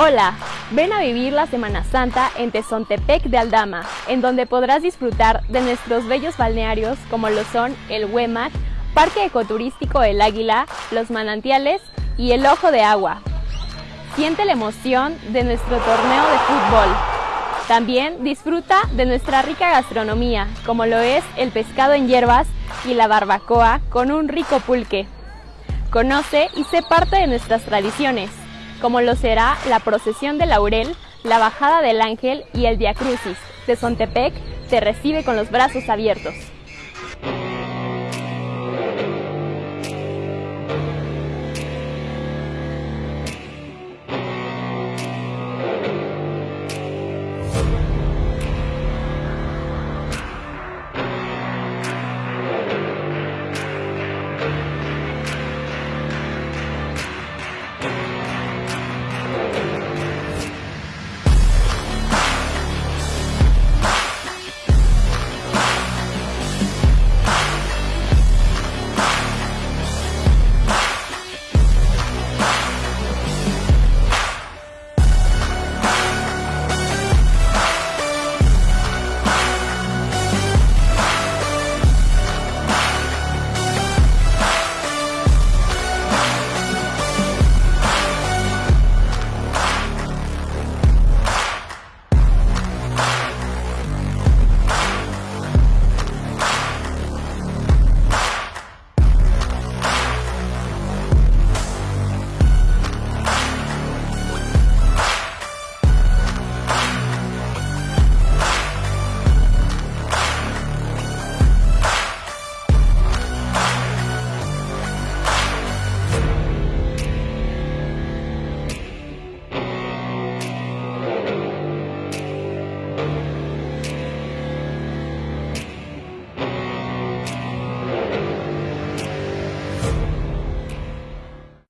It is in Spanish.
Hola, ven a vivir la Semana Santa en Tezontepec de Aldama, en donde podrás disfrutar de nuestros bellos balnearios como lo son el Huemac, Parque Ecoturístico El Águila, los manantiales y el Ojo de Agua. Siente la emoción de nuestro torneo de fútbol. También disfruta de nuestra rica gastronomía, como lo es el pescado en hierbas y la barbacoa con un rico pulque. Conoce y sé parte de nuestras tradiciones como lo será la procesión de laurel, la bajada del ángel y el Via Crucis. De Sontepec te recibe con los brazos abiertos.